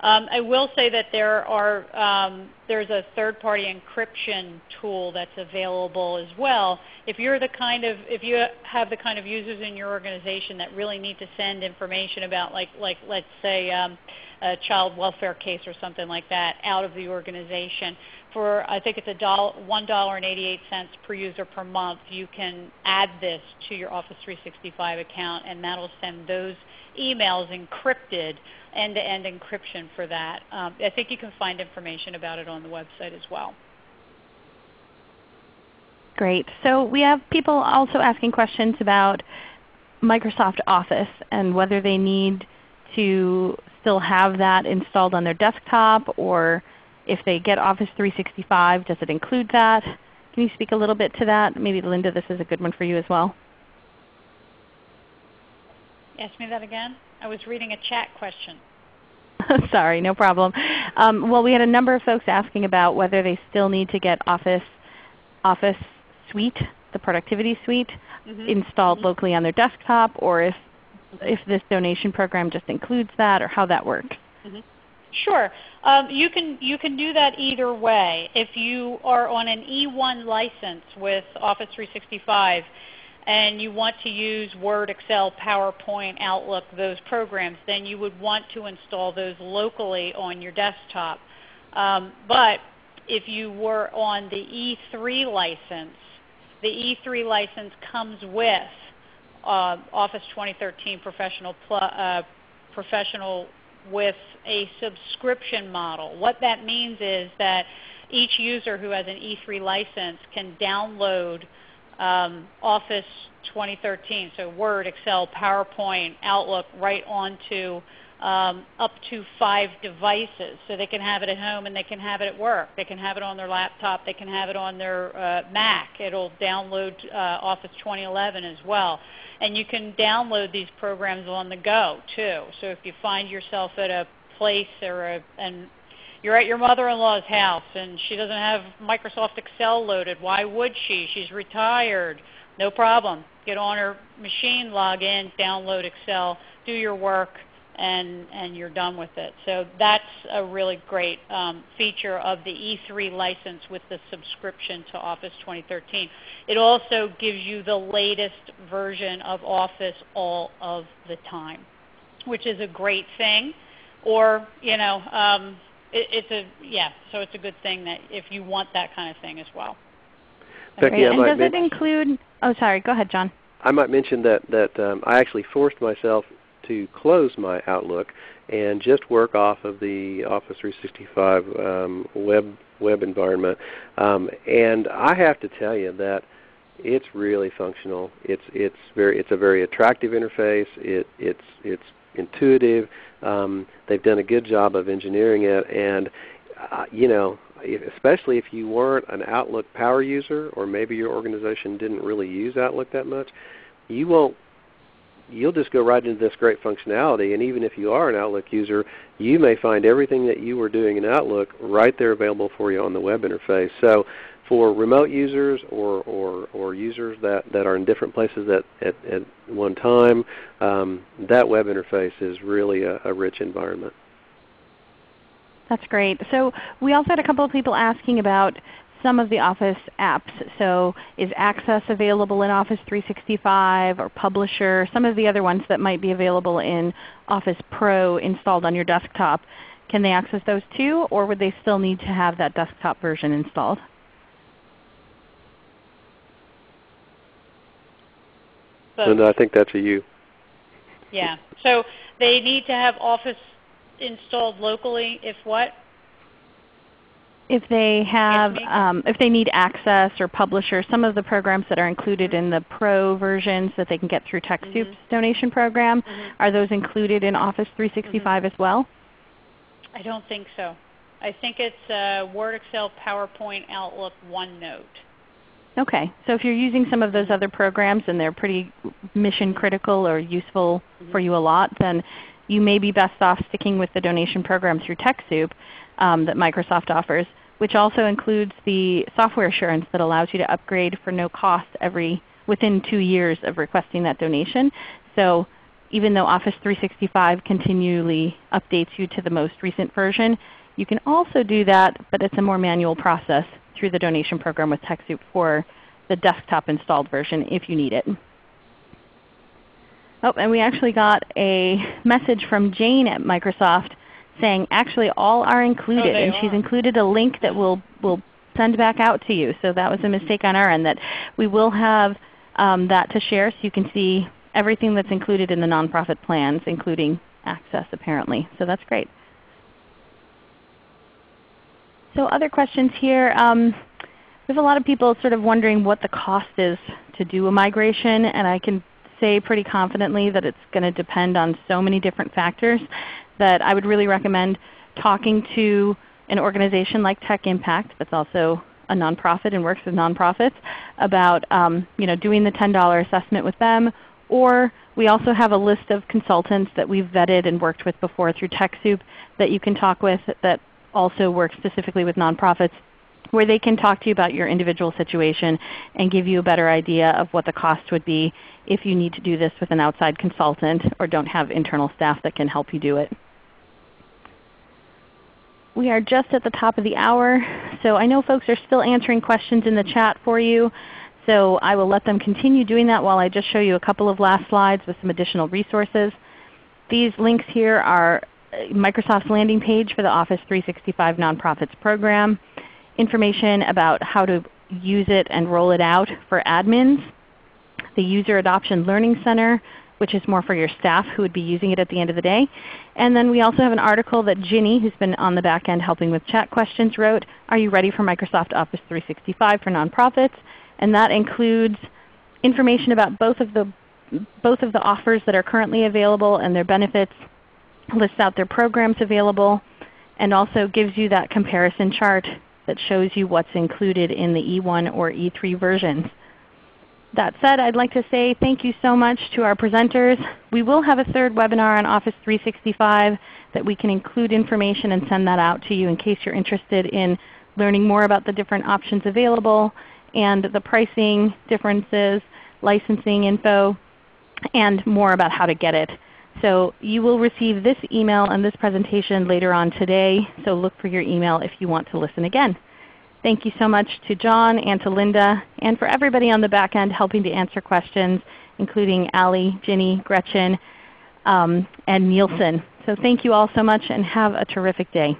Um, I will say that there are um, there's a third-party encryption tool that's available as well. If you're the kind of if you have the kind of users in your organization that really need to send information about like like let's say um, a child welfare case or something like that out of the organization, for I think it's a dollar, one dollar and eighty-eight cents per user per month, you can add this to your Office 365 account, and that'll send those emails encrypted end-to-end encryption for that. Um, I think you can find information about it on the website as well. Great. So we have people also asking questions about Microsoft Office and whether they need to still have that installed on their desktop or if they get Office 365, does it include that? Can you speak a little bit to that? Maybe Linda, this is a good one for you as well. Ask me that again. I was reading a chat question. [LAUGHS] Sorry, no problem. Um, well, we had a number of folks asking about whether they still need to get Office, Office Suite, the Productivity Suite, mm -hmm. installed mm -hmm. locally on their desktop, or if, if this donation program just includes that, or how that works. Mm -hmm. Sure. Um, you, can, you can do that either way. If you are on an E1 license with Office 365, and you want to use Word, Excel, PowerPoint, Outlook, those programs, then you would want to install those locally on your desktop. Um, but if you were on the E3 license, the E3 license comes with uh, Office 2013 Professional, uh, Professional with a subscription model. What that means is that each user who has an E3 license can download um, Office 2013, so Word, Excel, PowerPoint, Outlook, right onto um, up to five devices. So they can have it at home and they can have it at work. They can have it on their laptop. They can have it on their uh, Mac. It'll download uh, Office 2011 as well. And you can download these programs on the go too. So if you find yourself at a place or a, an you're at your mother-in-law's house and she doesn't have Microsoft Excel loaded. Why would she? She's retired. No problem. Get on her machine, log in, download Excel, do your work, and, and you're done with it. So that's a really great um, feature of the E3 license with the subscription to Office 2013. It also gives you the latest version of Office all of the time, which is a great thing. Or, you know, um, it, it's a yeah. So it's a good thing that if you want that kind of thing as well. Becky, and does it include? Oh, sorry. Go ahead, John. I might mention that that um, I actually forced myself to close my Outlook and just work off of the Office 365 um, web web environment. Um, and I have to tell you that it's really functional. It's it's very it's a very attractive interface. It it's it's intuitive. Um, they've done a good job of engineering it, and uh, you know, especially if you weren't an Outlook power user, or maybe your organization didn't really use Outlook that much, you won't. You'll just go right into this great functionality, and even if you are an Outlook user, you may find everything that you were doing in Outlook right there available for you on the web interface. So for remote users or, or, or users that, that are in different places at, at, at one time, um, that web interface is really a, a rich environment. That's great. So we also had a couple of people asking about some of the Office apps. So is Access available in Office 365 or Publisher, some of the other ones that might be available in Office Pro installed on your desktop. Can they access those too, or would they still need to have that desktop version installed? So, and I think that's a you. Yeah. So they need to have Office installed locally if what? If they have, um, if they need access or publisher, some of the programs that are included in the Pro versions that they can get through TechSoup's mm -hmm. donation program, mm -hmm. are those included in Office 365 mm -hmm. as well? I don't think so. I think it's uh, Word, Excel, PowerPoint, Outlook, OneNote. Okay. So if you're using some of those other programs and they're pretty mission critical or useful mm-hmm. for you a lot, then you may be best off sticking with the donation program through TechSoup um, that Microsoft offers, which also includes the software assurance that allows you to upgrade for no cost every within two years of requesting that donation. So even though Office 365 continually updates you to the most recent version, you can also do that, but it's a more manual process through the donation program with TechSoup for the desktop installed version if you need it. Oh, and we actually got a message from Jane at Microsoft saying actually all are included, oh, and are. she's included a link that we'll, we'll send back out to you. So that was a mistake on our end that we will have um, that to share so you can see everything that's included in the nonprofit plans, including access apparently. So that's great. So other questions here. Um, we have a lot of people sort of wondering what the cost is to do a migration, and I can say pretty confidently that it's going to depend on so many different factors that I would really recommend talking to an organization like Tech Impact that's also a nonprofit and works with nonprofits about um, you know, doing the $10 assessment with them. Or we also have a list of consultants that we've vetted and worked with before through TechSoup that you can talk with that also work specifically with nonprofits where they can talk to you about your individual situation and give you a better idea of what the cost would be if you need to do this with an outside consultant or don't have internal staff that can help you do it. We are just at the top of the hour, so I know folks are still answering questions in the chat for you. So I will let them continue doing that while I just show you a couple of last slides with some additional resources. These links here are uh, Microsoft's landing page for the Office 365 Nonprofits program, information about how to use it and roll it out for admins, the User Adoption Learning Center, which is more for your staff who would be using it at the end of the day. And then we also have an article that Ginny, who's been on the back end helping with chat questions, wrote, Are you ready for Microsoft Office 365 for nonprofits? And that includes information about both of the, both of the offers that are currently available and their benefits, lists out their programs available, and also gives you that comparison chart that shows you what's included in the E1 or E3 versions. That said, I'd like to say thank you so much to our presenters. We will have a third webinar on Office 365 that we can include information and send that out to you in case you're interested in learning more about the different options available and the pricing differences, licensing info, and more about how to get it. So you will receive this email and this presentation later on today, so look for your email if you want to listen again. Thank you so much to John and to Linda, and for everybody on the back end helping to answer questions, including Allie, Ginny, Gretchen, um, and Nielsen. So thank you all so much and have a terrific day.